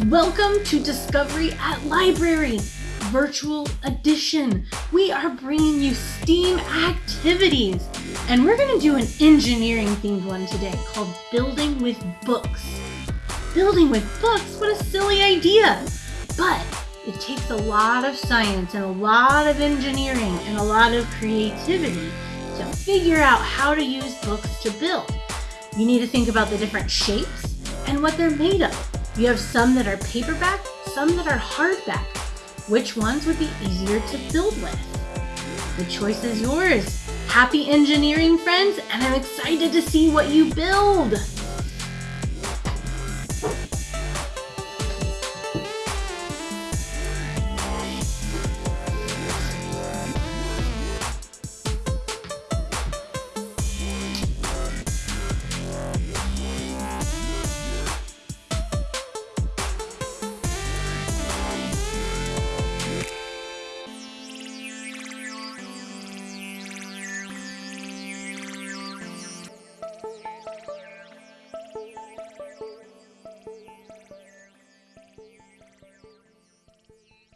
Welcome to Discovery at Library Virtual Edition. We are bringing you STEAM activities, and we're going to do an engineering themed one today called Building with Books. Building with books? What a silly idea! But it takes a lot of science and a lot of engineering and a lot of creativity to figure out how to use books to build. You need to think about the different shapes and what they're made of. You have some that are paperback, some that are hardback. Which ones would be easier to build with? The choice is yours. Happy engineering, friends, and I'm excited to see what you build.